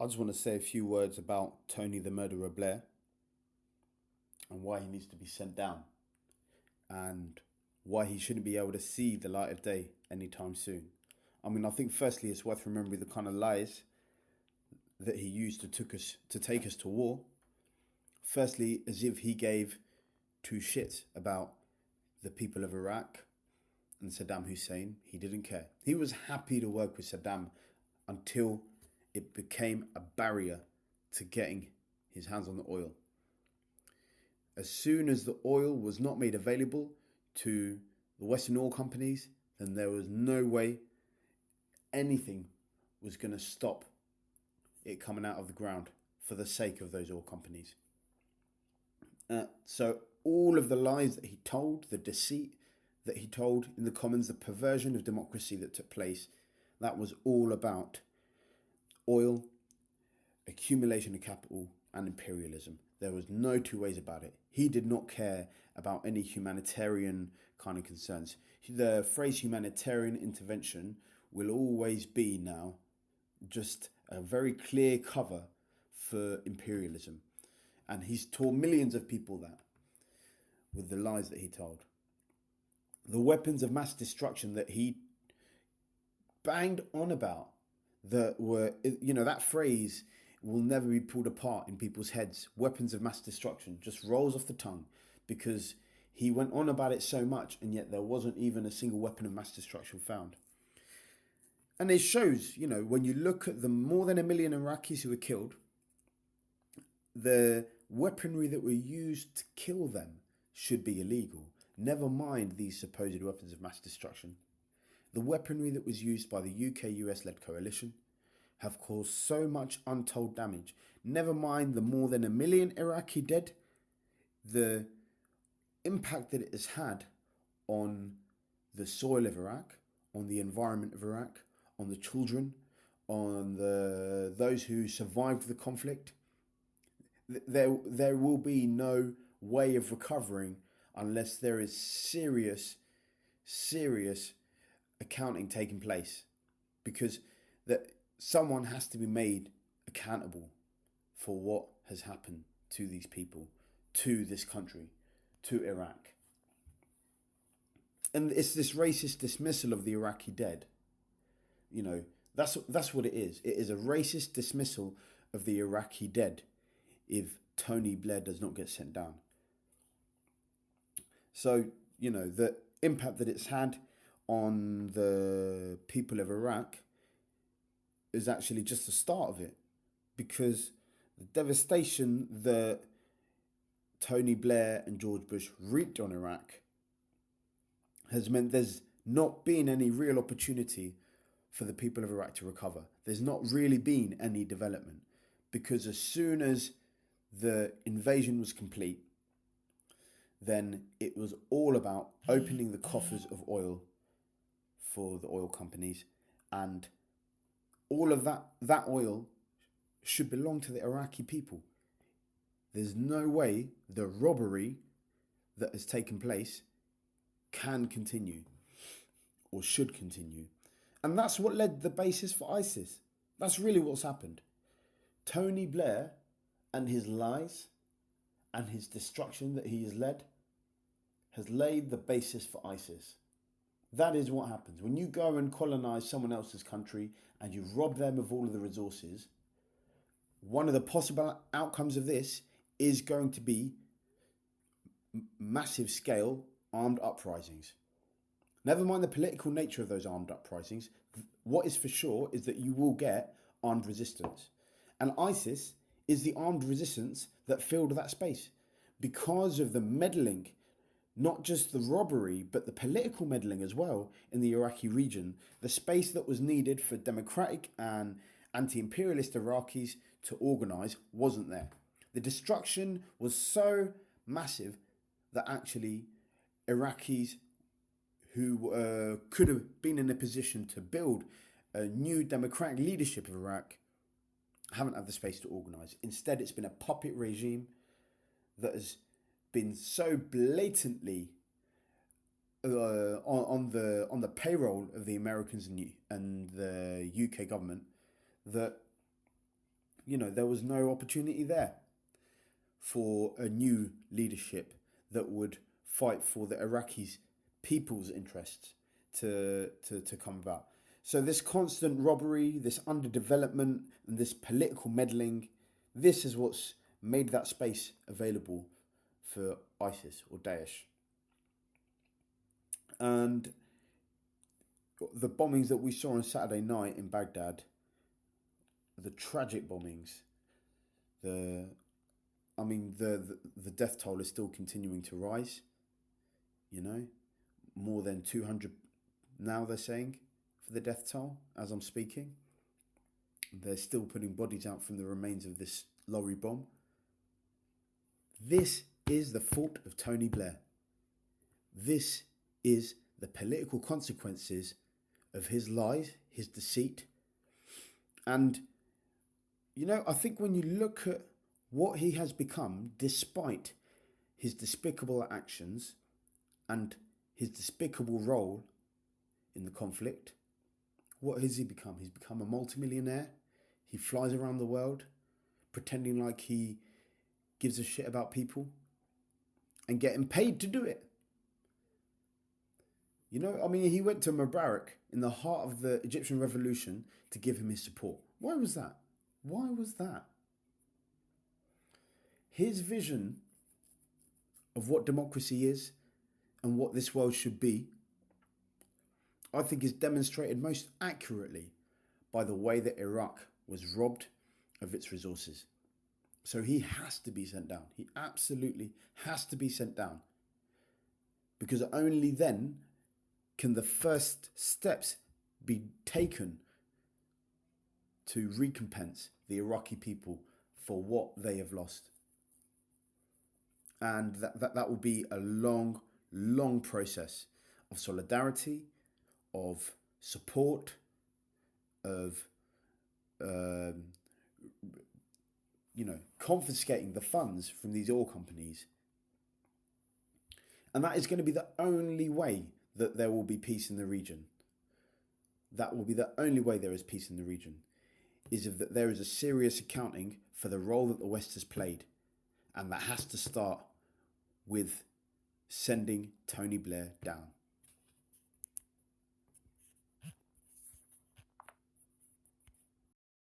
I just want to say a few words about Tony the Murderer Blair and why he needs to be sent down and why he shouldn't be able to see the light of day anytime soon. I mean, I think firstly it's worth remembering the kind of lies that he used to took us to take us to war. Firstly, as if he gave two shits about the people of Iraq and Saddam Hussein. He didn't care. He was happy to work with Saddam until it became a barrier to getting his hands on the oil. As soon as the oil was not made available to the Western oil companies, then there was no way anything was going to stop it coming out of the ground for the sake of those oil companies. Uh, so, all of the lies that he told, the deceit that he told in the Commons, the perversion of democracy that took place, that was all about oil, accumulation of capital, and imperialism. There was no two ways about it. He did not care about any humanitarian kind of concerns. The phrase humanitarian intervention will always be now just a very clear cover for imperialism. And he's taught millions of people that with the lies that he told. The weapons of mass destruction that he banged on about that were, you know, that phrase will never be pulled apart in people's heads. Weapons of mass destruction just rolls off the tongue because he went on about it so much and yet there wasn't even a single weapon of mass destruction found. And it shows, you know, when you look at the more than a million Iraqis who were killed, the weaponry that were used to kill them should be illegal. Never mind these supposed weapons of mass destruction. The weaponry that was used by the UK US led coalition have caused so much untold damage. Never mind the more than a million Iraqi dead, the impact that it has had on the soil of Iraq, on the environment of Iraq, on the children, on the those who survived the conflict. There, there will be no way of recovering unless there is serious, serious accounting taking place, because that someone has to be made accountable for what has happened to these people, to this country, to Iraq. And it's this racist dismissal of the Iraqi dead. You know, that's that's what it is. It is a racist dismissal of the Iraqi dead if Tony Blair does not get sent down. So, you know, the impact that it's had on the people of Iraq is actually just the start of it because the devastation that Tony Blair and George Bush wreaked on Iraq has meant there's not been any real opportunity for the people of Iraq to recover. There's not really been any development because as soon as the invasion was complete, then it was all about opening the coffers of oil for the oil companies and all of that that oil should belong to the Iraqi people. There's no way the robbery that has taken place can continue or should continue. And that's what led the basis for ISIS. That's really what's happened. Tony Blair and his lies and his destruction that he has led has laid the basis for ISIS. That is what happens. When you go and colonize someone else's country and you rob them of all of the resources, one of the possible outcomes of this is going to be massive scale armed uprisings. Never mind the political nature of those armed uprisings, what is for sure is that you will get armed resistance. And ISIS is the armed resistance that filled that space because of the meddling not just the robbery, but the political meddling as well in the Iraqi region, the space that was needed for democratic and anti imperialist Iraqis to organise wasn't there. The destruction was so massive that actually Iraqis who uh, could have been in a position to build a new democratic leadership of Iraq haven't had the space to organise. Instead, it's been a puppet regime that has been so blatantly uh, on, on the on the payroll of the Americans and, and the UK government that you know, there was no opportunity there for a new leadership that would fight for the Iraqis' people's interests to, to, to come about. So, this constant robbery, this underdevelopment, and this political meddling, this is what's made that space available for ISIS or Daesh. And the bombings that we saw on Saturday night in Baghdad, the tragic bombings, the I mean the, the, the death toll is still continuing to rise. You know, more than 200 now they're saying for the death toll as I'm speaking. They're still putting bodies out from the remains of this lorry bomb. This is the fault of Tony Blair. This is the political consequences of his lies, his deceit. And, you know, I think when you look at what he has become, despite his despicable actions and his despicable role in the conflict, what has he become? He's become a multimillionaire. He flies around the world pretending like he gives a shit about people and getting paid to do it. You know, I mean, he went to Mubarak in the heart of the Egyptian revolution to give him his support. Why was that? Why was that? His vision of what democracy is and what this world should be, I think, is demonstrated most accurately by the way that Iraq was robbed of its resources. So he has to be sent down. He absolutely has to be sent down. Because only then can the first steps be taken to recompense the Iraqi people for what they have lost. And that, that, that will be a long, long process of solidarity, of support, of um, you know, confiscating the funds from these oil companies. And that is going to be the only way that there will be peace in the region. That will be the only way there is peace in the region, is if that there is a serious accounting for the role that the West has played. And that has to start with sending Tony Blair down.